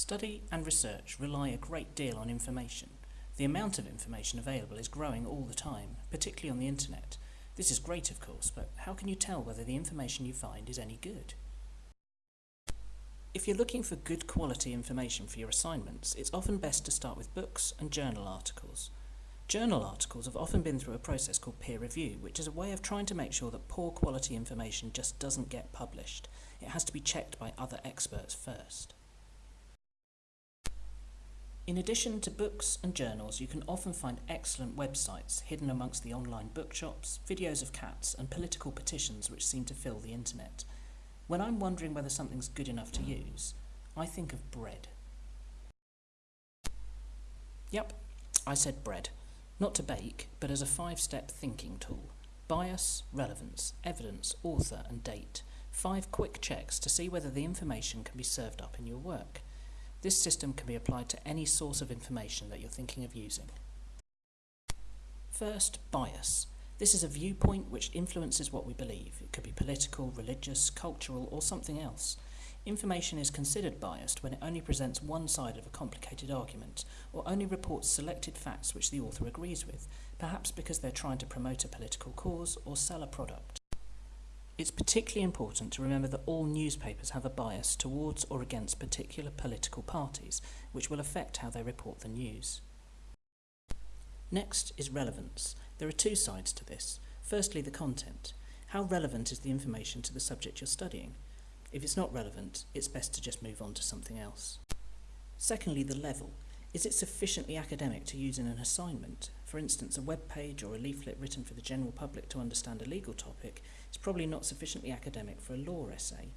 Study and research rely a great deal on information. The amount of information available is growing all the time, particularly on the internet. This is great, of course, but how can you tell whether the information you find is any good? If you're looking for good quality information for your assignments, it's often best to start with books and journal articles. Journal articles have often been through a process called peer review, which is a way of trying to make sure that poor quality information just doesn't get published. It has to be checked by other experts first. In addition to books and journals, you can often find excellent websites hidden amongst the online bookshops, videos of cats, and political petitions which seem to fill the internet. When I'm wondering whether something's good enough to use, I think of bread. Yep, I said bread. Not to bake, but as a five-step thinking tool. Bias, relevance, evidence, author and date. Five quick checks to see whether the information can be served up in your work. This system can be applied to any source of information that you're thinking of using. First, bias. This is a viewpoint which influences what we believe. It could be political, religious, cultural, or something else. Information is considered biased when it only presents one side of a complicated argument, or only reports selected facts which the author agrees with, perhaps because they're trying to promote a political cause or sell a product. It's particularly important to remember that all newspapers have a bias towards or against particular political parties, which will affect how they report the news. Next is relevance. There are two sides to this. Firstly, the content. How relevant is the information to the subject you're studying? If it's not relevant, it's best to just move on to something else. Secondly, the level. Is it sufficiently academic to use in an assignment? For instance, a web page or a leaflet written for the general public to understand a legal topic is probably not sufficiently academic for a law essay.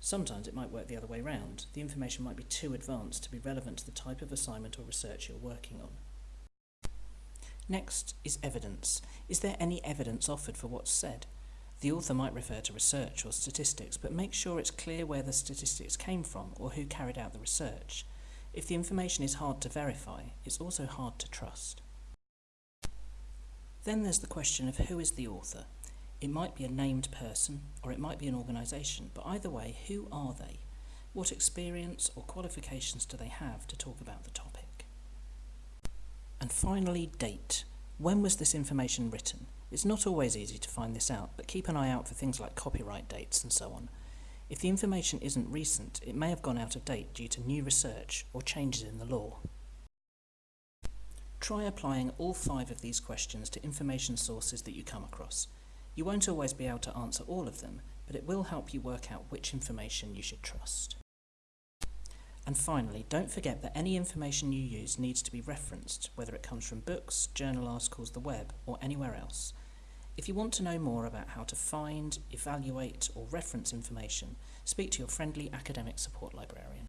Sometimes it might work the other way round. The information might be too advanced to be relevant to the type of assignment or research you're working on. Next is evidence. Is there any evidence offered for what's said? The author might refer to research or statistics, but make sure it's clear where the statistics came from or who carried out the research. If the information is hard to verify, it's also hard to trust. Then there's the question of who is the author. It might be a named person or it might be an organisation, but either way, who are they? What experience or qualifications do they have to talk about the topic? And finally, date. When was this information written? It's not always easy to find this out, but keep an eye out for things like copyright dates and so on. If the information isn't recent, it may have gone out of date due to new research or changes in the law. Try applying all five of these questions to information sources that you come across. You won't always be able to answer all of them, but it will help you work out which information you should trust. And finally, don't forget that any information you use needs to be referenced, whether it comes from books, journal articles, the web, or anywhere else. If you want to know more about how to find, evaluate, or reference information, speak to your friendly academic support librarian.